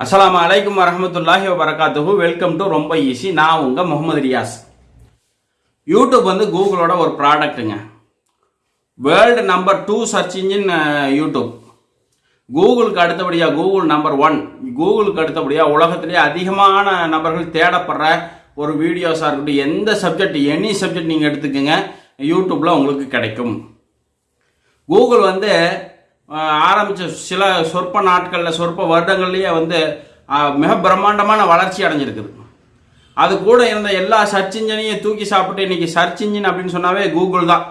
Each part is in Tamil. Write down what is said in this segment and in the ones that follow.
அஸ்லாம் அலைக்கும் வரமத்துல்லாஹி வரகாத்துஹு வெல்கம் டு ரொம்ப ஈஸி நான் உங்கள் முகமது ரியாஸ் யூடியூப் வந்து கூகுளோட ஒரு ப்ராடக்ட்டுங்க world number two search engine YouTube கூகுளுக்கு அடுத்தபடியாக கூகுள் நம்பர் ஒன் கூகுளுக்கு அடுத்தபடியாக உலகத்திலேயே அதிகமான நபர்கள் தேடப்படுற ஒரு வீடியோஸாக இருக்கட்டும் எந்த சப்ஜெக்ட் எனி சப்ஜெக்ட் நீங்கள் எடுத்துக்கோங்க யூடியூப்பில் உங்களுக்கு கிடைக்கும் கூகுள் வந்து ஆரம்பித்த சில சொற்ப நாட்களில் சொற்ப வருடங்கள்லேயே வந்து மிக பிரம்மாண்டமான வளர்ச்சி அடைஞ்சிருக்குது. அது கூட இருந்த எல்லா சர்ச் இன்ஜினையும் தூக்கி சாப்பிட்டு இன்னைக்கு சர்ச் இன்ஜின் அப்படின்னு சொன்னாவே கூகுள் தான்.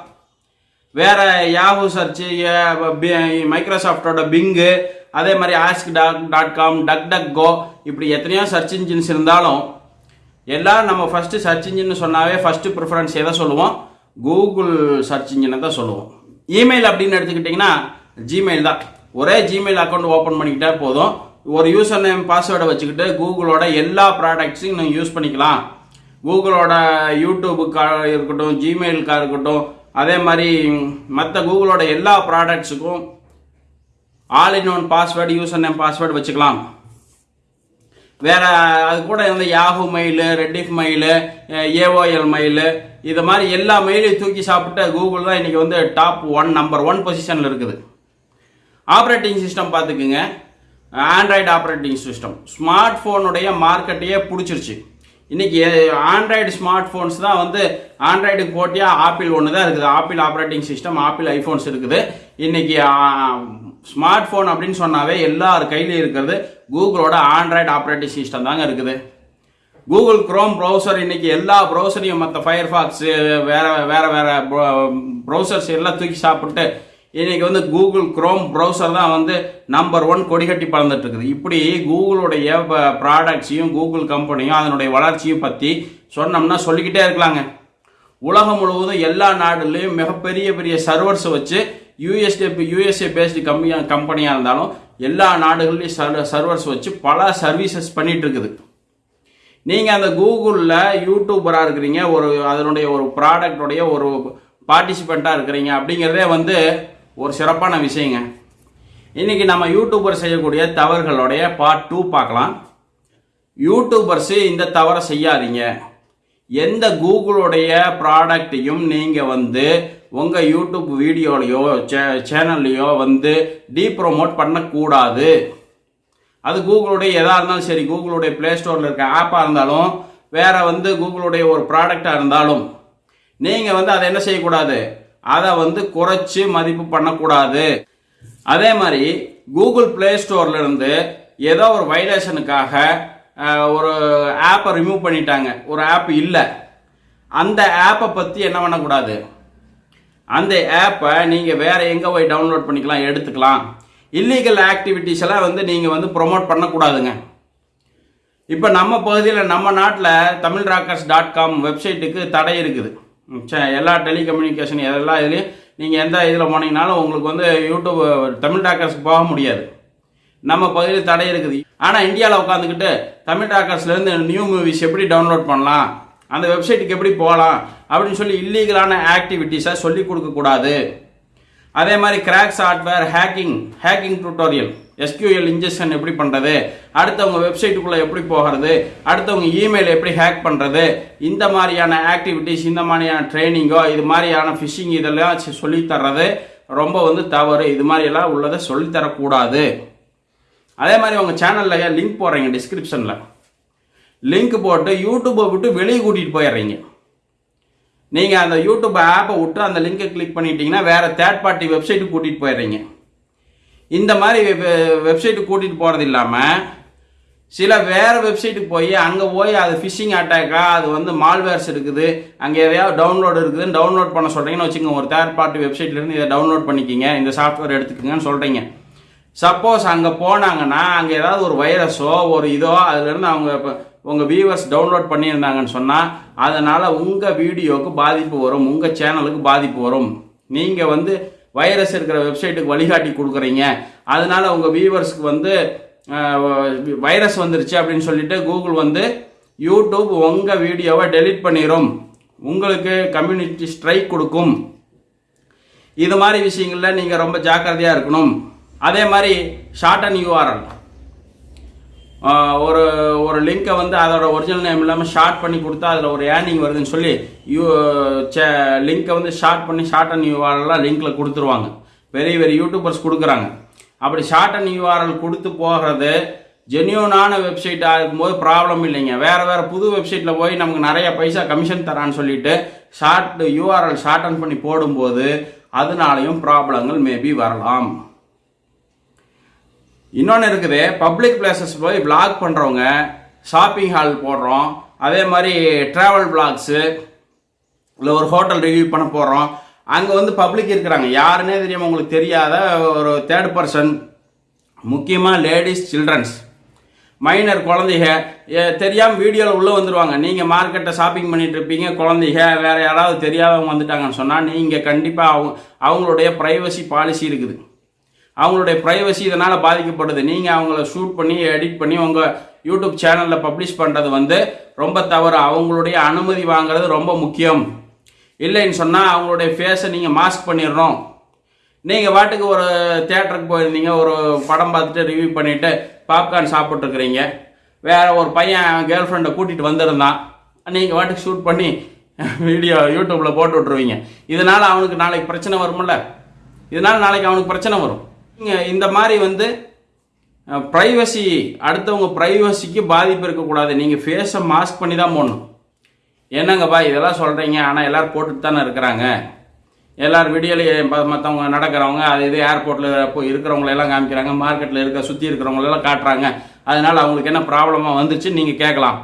வேற யாஹூ சர்ச்சு மைக்ரோசாஃப்டோட பிங்கு அதே மாதிரி ask talk dot com duck duck go இப்படி எத்தனையோ சர்ச் இன்ஜின்ஸ் இருந்தாலும் எல்லாம் நம்ம ஃபஸ்ட்டு சர்ச் இன்ஜின்னு சொன்னாவே ஃபஸ்ட்டு ப்ரிஃபரன்ஸ் எதை சொல்லுவோம்? கூகுள் சர்ச் இன்ஜினை தான் சொல்லுவோம். இமெயில் அப்படின்னு எடுத்துக்கிட்டிங்கன்னா ஜிமெயில் தான். ஒரே ஜிமெயில் அக்கௌண்ட் ஓப்பன் பண்ணிக்கிட்டா போதும். ஒரு யூசர் நேம் பாஸ்வேர்டை வச்சுக்கிட்டு கூகுளோட எல்லா ப்ராடக்ட்ஸையும் நீங்கள் யூஸ் பண்ணிக்கலாம். கூகுளோட யூடியூபுக்கா இருக்கட்டும் ஜிமெயிலுக்காக இருக்கட்டும் அதே மாதிரி மற்ற கூகுளோட எல்லா ப்ராடக்ட்ஸுக்கும் all in one password user name password வச்சுக்கலாம். வேற அது கூட இருந்த Yahoo mail Rediff mail AOL mail இது மாதிரி எல்லா மெயிலையும் தூக்கி சாப்பிட்டு கூகுள் தான் இன்றைக்கி வந்து டாப் ஒன் நம்பர் ஒன் பொசிஷனில் இருக்குது. ஆப்ரேட்டிங் சிஸ்டம் பார்த்துக்குங்க. ஆண்ட்ராய்டு ஆப்ரேட்டிங் சிஸ்டம் ஸ்மார்ட் ஃபோனுடைய மார்க்கெட்டையே பிடிச்சிருச்சு. இன்றைக்கி ஆண்ட்ராய்டு ஸ்மார்ட் ஃபோன்ஸ் தான் வந்து ஆண்ட்ராய்டு போட்டியாக ஆப்பிள் ஒன்று தான் இருக்குது. Apple operating system Apple iPhones இருக்குது. இன்றைக்கி ஸ்மார்ட் ஃபோன் அப்படின்னு சொன்னாவே எல்லார் கையிலையும் இருக்கிறது. கூகுளோட ஆண்ட்ராய்டு ஆப்ரேட்டிங் சிஸ்டம் தாங்க இருக்குது. கூகுள் க்ரோம் ப்ரௌசர் இன்னைக்கு எல்லா ப்ரௌசரையும் மற்ற ஃபயர்ஃபாக்ஸ் வேறு வேறு வேறு ப்ரௌசர்ஸ் எல்லாம் தூக்கி சாப்பிட்டு இன்றைக்கி வந்து கூகுள் க்ரோம் ப்ரௌசர் தான் வந்து நம்பர் ஒன் கொடிகட்டி பறந்துட்டு இருக்குது. இப்படி கூகுளுடைய ப்ராடக்ட்ஸையும் கூகுள் கம்பெனியும் அதனுடைய வளர்ச்சியும் பற்றி சொன்னோம்னா சொல்லிக்கிட்டே இருக்கலாங்க. உலகம் முழுவதும் எல்லா நாடுலேயும் மிகப்பெரிய பெரிய சர்வர்ஸ் வச்சு யூஎஸ்ஏ யூஎஸ்ஏ பேஸ்டு கம்பெனியாக கம்பெனியாக இருந்தாலும் எல்லா நாடுகள்லையும் சர்வர்ஸ் வச்சு பல சர்வீசஸ் பண்ணிகிட்ருக்குது இருக்குது. நீங்கள் அந்த கூகுளில் யூடியூபராக இருக்கிறீங்க ஒரு அதனுடைய ஒரு ப்ராடக்டோடைய ஒரு பார்ட்டிசிபெண்ட்டாக இருக்கிறீங்க அப்படிங்கிறதே வந்து ஒரு சிறப்பான விஷயங்க. இன்றைக்கி நம்ம யூடியூபர் செய்யக்கூடிய தவறுகளுடைய பார்ட் டூ பார்க்கலாம். யூடியூபர்ஸு இந்த தவறை செய்யாதீங்க. எந்த கூகுளுடைய ப்ராடக்டையும் நீங்கள் வந்து உங்கள் யூடியூப் வீடியோலையோ சே சேனல்லையோ வந்து டீ ப்ரோமோட் பண்ணக்கூடாது. அது கூகுளுடைய எதாக இருந்தாலும் சரி கூகுளுடைய ப்ளே ஸ்டோரில் இருக்க ஆப்பாக இருந்தாலும் வேறு வந்து கூகுளுடைய ஒரு ப்ராடக்டாக இருந்தாலும் நீங்கள் வந்து அதை என்ன செய்யக்கூடாது? அதை வந்து குறைச்சி மதிப்பு பண்ணக்கூடாது. அதே மாதிரி கூகுள் ப்ளே ஸ்டோர்ல இருந்து ஏதோ ஒரு வைலேஷனுக்காக ஒரு ஆப்பை ரிமூவ் பண்ணிட்டாங்க. ஒரு ஆப் இல்லை. அந்த ஆப்பை பற்றி என்ன பண்ணக்கூடாது? அந்த ஆப்பை நீங்கள் வேற எங்கே போய் டவுன்லோட் பண்ணிக்கலாம் எடுத்துக்கலாம். இல்லீகல் ஆக்டிவிட்டிஸ் எல்லாம் வந்து நீங்கள் வந்து ப்ரொமோட் பண்ணக்கூடாதுங்க. இப்போ நம்ம பகுதியில் நம்ம நாட்டில் தமிழ் ராக்கர்ஸ் டாட் காம் வெப்சைட்டுக்கு தடை இருக்குது. எல்லா டெலிகம்யூனிகேஷன் எல்லா இதுலேயும் நீங்கள் எந்த இதில் போனீங்கனாலும் உங்களுக்கு வந்து யூடியூப் தமிழ் டாக்கர்ஸ்க்கு போக முடியாது. நம்ம பகுதியில் தடை இருக்குது. ஆனால் இந்தியாவில் உட்காந்துக்கிட்டு தமிழ் டாக்கர்ஸ்லேருந்து நியூ மூவிஸ் எப்படி டவுன்லோட் பண்ணலாம்? அந்த வெப்சைட்டுக்கு எப்படி போகலாம்? அப்படின்னு சொல்லி இல்லீகலான ஆக்டிவிட்டீஸை சொல்லி கொடுக்கக்கூடாது அதே மாதிரி crack software hacking hacking tutorial SQL injection எப்படி பண்ணுறது அடுத்தவங்க வெப்சைட்டுக்குள்ளே எப்படி போகிறது? அடுத்தவங்க இமெயில் எப்படி ஹேக் பண்ணுறது இந்த மாதிரியான ஆக்டிவிட்டீஸ் இந்த மாதிரியான ட்ரைனிங்கோ இது மாதிரியான ஃபிஷிங் இதெல்லாம் சொல்லித்தர்றது தர்றது ரொம்ப வந்து தவறு. இது மாதிரியெல்லாம் உள்ளதை சொல்லித்தரக்கூடாது அதே மாதிரி உங்கள் சேனலில் லிங்க் போடுறீங்க டிஸ்கிரிப்ஷனில் லிங்க் போட்டு யூடியூப்பை விட்டு வெளியே கூட்டிகிட்டு போயிடுறீங்க. நீங்கள் அந்த யூடியூப் ஆப்பை விட்டு அந்த லிங்கை கிளிக் பண்ணிட்டீங்கன்னா வேற தேர்ட் பார்ட்டி வெப்சைட்டுக்கு கூட்டிகிட்டு போயிடுறீங்க. இந்த மாதிரி வெப்சைட்டு கூட்டிகிட்டு போகிறது இல்லாமல் சில வேறு வெப்சைட்டுக்கு போய் அங்கே போய் அது ஃபிஷிங் அட்டாக்கா அது வந்து மால்வேர்ஸ் இருக்குது. அங்கே எதையாவது டவுன்லோடு இருக்குதுன்னு டவுன்லோட் பண்ண சொல்கிறீங்கன்னு வச்சுக்கோங்க. ஒரு தேர்ட் பார்ட்டி வெப்சைட்லேருந்து இதை டவுன்லோட் பண்ணிக்கிங்க. இந்த சாஃப்ட்வேர் எடுத்துக்கோங்கன்னு சொல்கிறீங்க சப்போஸ் அங்கே போனாங்கன்னா அங்கே ஏதாவது ஒரு வைரஸோ ஒரு இதோ அதுலேருந்து அவங்க இப்போ உங்கள் வியூவர்ஸ் டவுன்லோட் பண்ணியிருந்தாங்கன்னு சொன்னால் அதனால் உங்கள் வீடியோவுக்கு பாதிப்பு வரும் உங்கள் சேனலுக்கு பாதிப்பு வரும். நீங்கள் வந்து வைரஸ் இருக்கிற வெப்சைட்டுக்கு வழிகாட்டி கொடுக்குறீங்க. அதனால் உங்கள் வியூவர்ஸ்க்கு வந்து வைரஸ் வந்துருச்சு அப்படின்னு சொல்லிட்டு கூகுள் வந்து யூடியூப் உங்கள் வீடியோவை டெலீட் பண்ணிடும் உங்களுக்கு கம்யூனிட்டி ஸ்ட்ரைக் கொடுக்கும். இது மாதிரி விஷயங்களில் நீங்கள் ரொம்ப ஜாக்கிரதையாக இருக்கணும். அதே மாதிரி ஷார்ட் அண்ட் யூஆர்எல் ஒரு ஒரு லிங்கை வந்து அதோட ஒரிஜினல் நேம் இல்லாமல் ஷார்ட் பண்ணி கொடுத்தா அதில் ஒரு ஏர்னிங் வருதுன்னு சொல்லி யூ சே லிங்கை வந்து ஷார்ட் பண்ணி ஷார்ட் அண்ட் யூஆர்எல்லாம் லிங்க்கில் கொடுத்துருவாங்க. பெரிய பெரிய யூடியூபர்ஸ் கொடுக்குறாங்க. அப்படி ஷார்ட் அண்ட் யூஆர்எல் கொடுத்து போகிறது ஜென்யூனான வெப்சைட்டாக இருக்கும்போது ப்ராப்ளம் இல்லைங்க. வேறு வேறு புது வெப்சைட்டில் போய் நமக்கு நிறைய பைசா கமிஷன் தரான்னு சொல்லிட்டு ஷார்ட் யூஆர்எல் ஷார்ட் பண்ணி போடும்போது அதனாலையும் ப்ராப்ளங்கள் மேபி வரலாம். இன்னொன்று இருக்குது பப்ளிக் பிளேசஸ் போய் vlog பண்ணுறவங்க ஷாப்பிங் ஹால் போடுறோம் அதே மாதிரி ட்ராவல் பிளாக்ஸு இல்லை ஒரு ஹோட்டல் ரிவ்யூ பண்ண போகிறோம் அங்கே வந்து பப்ளிக் இருக்கிறாங்க. யாருன்னே தெரியாமல் உங்களுக்கு தெரியாத ஒரு தேர்ட் பர்சன் முக்கியமாக லேடிஸ் சில்ட்ரன்ஸ் மைனர் குழந்தைக தெரியாமல் வீடியோவில் உள்ளே வந்துடுவாங்க நீங்கள் மார்க்கெட்டை ஷாப்பிங் பண்ணிட்டு இருப்பீங்க குழந்தைக வேறு யாராவது தெரியாதவங்க வந்துட்டாங்கன்னு சொன்னால் நீங்கள் கண்டிப்பாக அவங்க அவங்களுடைய ப்ரைவசி பாலிசி இருக்குது. அவங்களுடைய ப்ரைவசி இதனால் பாதிக்கப்படுது. நீங்கள் அவங்கள ஷூட் பண்ணி எடிட் பண்ணி உங்கள் யூடியூப் சேனலில் பப்ளிஷ் பண்ணுறது வந்து ரொம்ப தவறு. அவங்களுடைய அனுமதி வாங்குறது ரொம்ப முக்கியம். இல்லைன்னு சொன்னால் அவங்களுடைய ஃபேஸை நீங்கள் மாஸ்க் பண்ணிடணும். நீங்கள் வாட்டுக்கு ஒரு தேட்டருக்கு போயிருந்தீங்க ஒரு படம் பார்த்துட்டு ரிவ்யூ பண்ணிவிட்டு பாப்கார்ன் சாப்பிட்ருக்குறீங்க வேறு ஒரு பையன் கேர்ள் ஃப்ரெண்டை கூட்டிகிட்டு வந்திருந்தான். நீங்கள் வாட்டுக்கு ஷூட் பண்ணி வீடியோ யூடியூப்பில் போட்டு விட்ருவீங்க இதனால் அவனுக்கு நாளைக்கு பிரச்சனை வரும்ல? இதனால் நாளைக்கு அவனுக்கு பிரச்சனை வரும். நீங்கள் இந்த மாதிரி வந்து ப்ரைவசி அடுத்தவங்க ப்ரைவசிக்கு பாதிப்பு இருக்கக்கூடாது. நீங்கள் ஃபேஸை மாஸ்க் பண்ணி தான் போடணும். என்னங்கப்பா இதெல்லாம் சொல்கிறீங்க ஆனால் எல்லோரும் போட்டுட்டு தானே இருக்கிறாங்க எல்லோரும் வீடியோலேயே மற்றவங்க நடக்கிறவங்க அது இது ஏர்போர்ட்டில் போய் இருக்கிறவங்கள எல்லாம் காமிக்கிறாங்க. மார்க்கெட்டில் இருக்க சுற்றி இருக்கிறவங்களெல்லாம் காட்டுறாங்க. அதனால் அவங்களுக்கு என்ன ப்ராப்ளமாக வந்துச்சு நீங்கள் கேட்கலாம்.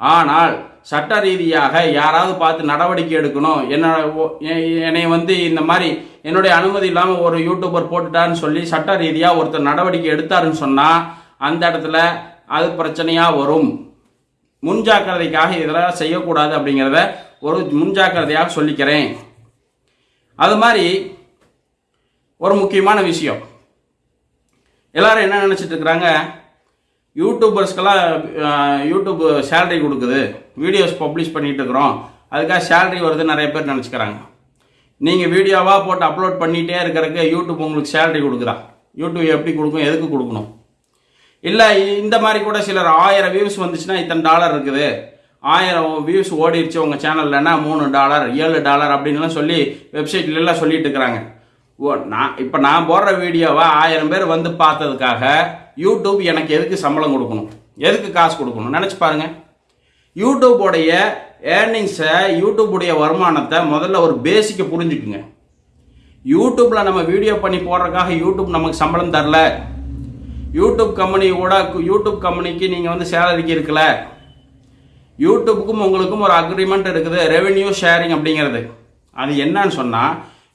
ஆனால் சட்ட ரீதியாக யாராவது பார்த்து நடவடிக்கை எடுக்கணும். என்ன என்னை வந்து இந்த மாதிரி என்னுடைய அனுமதி இல்லாமல் ஒரு யூடியூபர் போட்டுட்டாருன்னு சொல்லி சட்ட ரீதியாக ஒருத்தர் நடவடிக்கை எடுத்தாருன்னு சொன்னால் அந்த இடத்துல அது பிரச்சனையாக வரும். முன்ஜாக்கிரதைக்காக இதெல்லாம் செய்யக்கூடாது அப்படிங்கிறத ஒரு முன்ஜாக்கிரதையாக சொல்லிக்கிறேன். அது மாதிரி ஒரு முக்கியமான விஷயம். எல்லாரும் என்ன நினச்சிட்டு இருக்கிறாங்க? யூடியூபர்ஸ்க்கெல்லாம் யூடியூப் சேலரி கொடுக்குது. வீடியோஸ் பப்ளிஷ் பண்ணிகிட்டு இருக்கிறோம். அதுக்காக சேலரி வருது நிறைய பேர் நினச்சிக்கிறாங்க. நீங்கள் வீடியோவாக போட்டு அப்லோட் பண்ணிகிட்டே இருக்கிறக்கு யூடியூப் உங்களுக்கு சேலரி கொடுக்குறா. யூடியூப் எப்படி கொடுக்கும் எதுக்கு கொடுக்கணும்? இல்லை இந்த மாதிரி கூட சிலர் ஆயிரம் வியூஸ் வந்துச்சுன்னா இத்தனை டாலர் இருக்குது. ஆயிரம் வியூஸ் ஓடிடுச்சு உங்கள் சேனல்லன்னா மூணு டாலர் ஏழு டாலர் அப்படின்லாம் சொல்லி வெப்சைட்லலாம் சொல்லிட்டு இருக்கிறாங்க. ஓ நான் இப்போ நான் போடுற வீடியோவை ஆயிரம் பேர் வந்து பார்த்ததுக்காக யூடியூப் எனக்கு எதுக்கு சம்பளம் கொடுக்கணும்? எதுக்கு காசு கொடுக்கணும்? நினச்சி பாருங்கள் யூடியூபோடைய ஏர்னிங்ஸை யூடியூபுடைய வருமானத்தை முதல்ல ஒரு பேசிக்கை புரிஞ்சுக்குங்க. யூடியூப்பில் நம்ம வீடியோ பண்ணி போடுறதுக்காக யூடியூப் நமக்கு சம்பளம் தரல. யூடியூப் கம்பெனி கூட யூடியூப் கம்பெனிக்கு நீங்கள் வந்து சேலரிக்கு இருக்கல. யூடியூப்புக்கும் உங்களுக்கும் ஒரு அக்ரிமெண்ட் இருக்குது ரெவென்யூ ஷேரிங் அப்படிங்கிறது. அது என்னன்னு சொன்னால்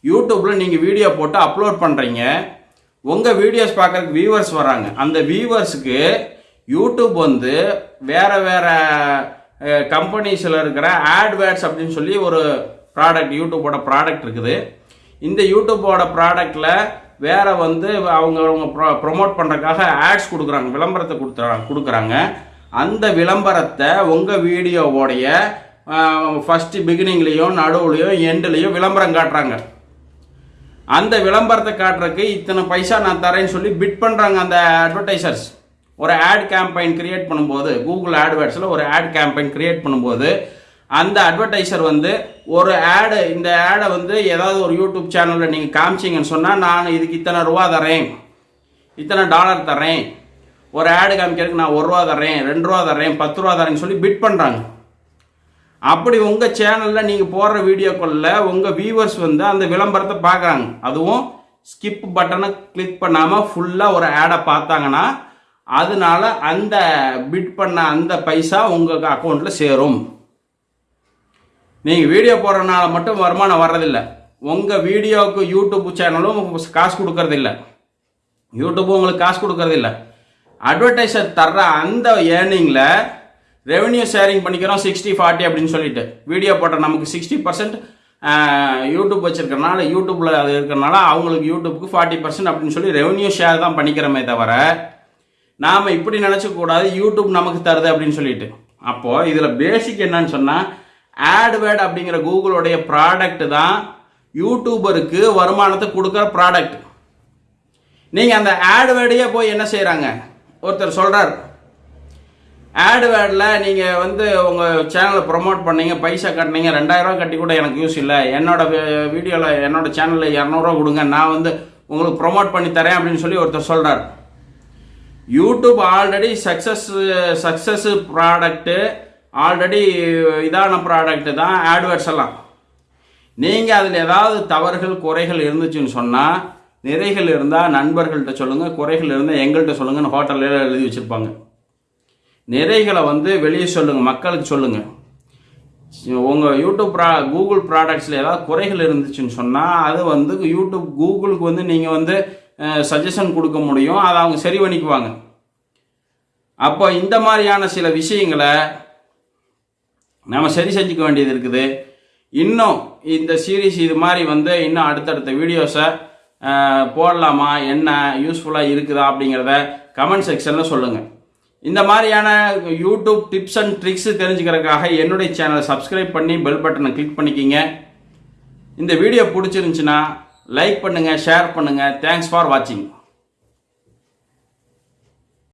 யூடியூப்பில் நீங்கள் வீடியோ போட்டு அப்லோட் பண்ணுறீங்க உங்கள் வீடியோஸ் பார்க்குறதுக்கு வியூவர்ஸ் வராங்க. அந்த வியூவர்ஸுக்கு யூடியூப் வந்து வேறு வேறு கம்பெனிஸில் இருக்கிற ஆட்வேர்ட்ஸ் அப்படின்னு சொல்லி ஒரு ப்ராடக்ட் யூடியூபோட ப்ராடக்ட் இருக்குது. இந்த யூடியூப்போட ப்ராடக்டில் வேறு வந்து அவங்க அவங்க ப்ரொமோட் பண்ணுறதுக்காக ஆட்ஸ் கொடுக்குறாங்க விளம்பரத்தை கொடுத்துறாங்க கொடுக்குறாங்க. அந்த விளம்பரத்தை உங்கள் வீடியோவோடைய ஃபஸ்ட்டு பிகினிங்லேயும் நடுவுலையும் எண்டுலேயும் விளம்பரம் காட்டுறாங்க. அந்த விளம்பரத்தை காட்டுறதுக்கு இத்தனை பைசா நான் தரேன்னு சொல்லி பிட் பண்ணுறாங்க அந்த அட்வர்டைசர்ஸ் ஒரு ஆட் கேம்பெயின் கிரியேட் பண்ணும்போது கூகுள் ஆட்வேர்ட்ஸில் ஒரு ஆட் கேம்பெயின் கிரியேட் பண்ணும்போது அந்த அட்வர்டைசர் வந்து ஒரு ஆடு இந்த ஆடை வந்து ஏதாவது ஒரு யூடியூப் சேனலில் நீங்கள் காமிச்சிங்கன்னு சொன்னால் நான் இதுக்கு இத்தனை ரூபா தரேன் இத்தனை டாலர் தரேன் ஒரு ஆடு காமிக்கிறதுக்கு நான் ஒரு ரூபா தரேன் ரெண்டு ரூபா தரேன் பத்து ரூபா தரேன்னு சொல்லி பிட் பண்ணுறாங்க அப்படி உங்கள் சேனலில் நீங்கள் போடுற வீடியோக்களில் உங்கள் வியூவர்ஸ் வந்து அந்த விளம்பரத்தை பார்க்குறாங்க அதுவும் ஸ்கிப் பட்டனை கிளிக் பண்ணாமல் ஃபுல்லாக ஒரு ஆடை பார்த்தாங்கன்னா அதனால அந்த பிட் பண்ண அந்த பைசா உங்கள் அக்கௌண்ட்டில் சேரும். நீங்கள் வீடியோ போடுறதுனால மட்டும் வருமானம் வர்றதில்ல. உங்கள் வீடியோவுக்கு யூடியூப் சேனலும் காசு கொடுக்கறதில்ல. யூடியூப்பும் உங்களுக்கு காசு கொடுக்கறதில்ல. அட்வர்டைஸர் தர்ற அந்த ஏர்னிங்கில் ரெவென்யூ ஷேரிங் பண்ணிக்கிறோம் சிக்ஸ்டி ஃபார்ட்டி அப்படின்னு சொல்லிட்டு. வீடியோ போட்ட நமக்கு சிக்ஸ்டி பர்சன்ட் யூடியூப் வச்சுருக்கறனால யூடியூப்பில் அது இருக்கிறனால அவங்களுக்கு யூடியூப்புக்கு ஃபார்ட்டி பர்சன்ட் அப்படின்னு சொல்லி ரெவென்யூ ஷேர் தான் பண்ணிக்கிறோமே தவிர நாம் இப்படி நினச்சக்கூடாது யூடியூப் நமக்கு தருது அப்படின்னு சொல்லிட்டு. அப்போது இதில் பேசிக் என்னன்னு சொன்னால் ஆட்வேர்ட் அப்படிங்கிற கூகுளுடைய ப்ராடக்ட் தான் யூடியூபருக்கு வருமானத்தை கொடுக்குற ப்ராடக்ட் நீங்கள் அந்த ஆட்வேர்டையே போய் என்ன செய்கிறாங்க ஒருத்தர் சொல்கிறார் ஆட்வேர்டில் நீங்கள் வந்து உங்கள் சேனலை ப்ரொமோட் பண்ணீங்க பைசா கட்டினீங்க ரெண்டாயிரரூவா கட்டி கூட எனக்கு யூஸ் இல்லை. என்னோட வீடியோவில் என்னோட சேனலில் இரநூறுவா கொடுங்க. நான் வந்து உங்களுக்கு ப்ரொமோட் பண்ணி தரேன் அப்படின்னு சொல்லி ஒருத்தர் சொல்கிறார் YouTube already success success product already இதான ப்ராடக்ட்டு தான் ஆட்வர்ட்ஸ் எல்லாம். நீங்கள் அதில் ஏதாவது தவறுகள் குறைகள் இருந்துச்சுன்னு சொன்னால் நிறைகள் இருந்தால் நண்பர்கள்ட்ட சொல்லுங்கள் குறைகள் இருந்தால் எங்கள்கிட்ட சொல்லுங்கன்னு ஹோட்டலில் எழுதி வச்சுருப்பாங்க. நிறைகளை வந்து வெளியே சொல்லுங்கள் மக்களுக்கு சொல்லுங்கள் உங்கள் யூடியூப் ப்ரா கூகுள் ப்ராடக்ட்ஸில் ஏதாவது குறைகள் இருந்துச்சுன்னு சொன்னால் அது வந்து யூடியூப் கூகுளுக்கு வந்து நீங்கள் வந்து சஜஷன் கொடுக்க முடியும். அதை அவங்க சரி பண்ணிக்குவாங்க. அப்போ இந்த மாதிரியான சில விஷயங்களை நம்ம சரி செஞ்சுக்க வேண்டியது இருக்குது. இன்னும் இந்த சீரீஸ் இது மாதிரி வந்து இன்னும் அடுத்தடுத்த வீடியோஸை போடலாமா? என்ன யூஸ்ஃபுல்லாக இருக்குதா அப்படிங்கிறத கமெண்ட் செக்ஷனில் சொல்லுங்கள் இந்த மாதிரியான யூடியூப் டிப்ஸ் அண்ட் ட்ரிக்ஸ் தெரிஞ்சுக்கிறதுக்காக என்னுடைய சேனலை சப்ஸ்கிரைப் பண்ணி பெல் பட்டனை கிளிக் பண்ணிக்கிங்க. இந்த வீடியோ பிடிச்சிருந்துச்சுன்னா லைக் பண்ணுங்கள் ஷேர் பண்ணுங்கள் தேங்க்ஸ் ஃபார் வாட்சிங்